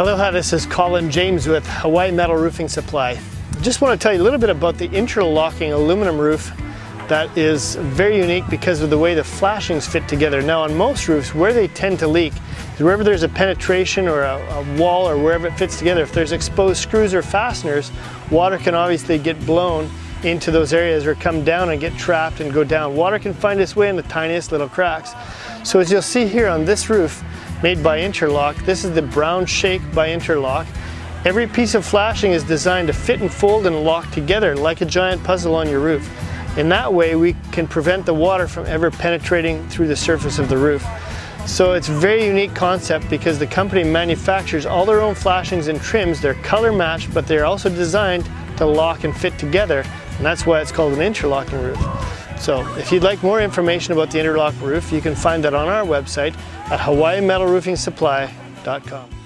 Aloha, this is Colin James with Hawaii Metal Roofing Supply. Just want to tell you a little bit about the interlocking aluminum roof that is very unique because of the way the flashings fit together. Now on most roofs, where they tend to leak is wherever there's a penetration or a, a wall or wherever it fits together. If there's exposed screws or fasteners, water can obviously get blown into those areas or come down and get trapped and go down. Water can find its way in the tiniest little cracks. So as you'll see here on this roof, made by Interlock. This is the Brown Shake by Interlock. Every piece of flashing is designed to fit and fold and lock together like a giant puzzle on your roof. In that way, we can prevent the water from ever penetrating through the surface of the roof. So it's a very unique concept because the company manufactures all their own flashings and trims. They're color matched, but they're also designed to lock and fit together. And that's why it's called an interlocking roof. So if you'd like more information about the interlock roof, you can find that on our website at hawaiimetalroofingsupply.com.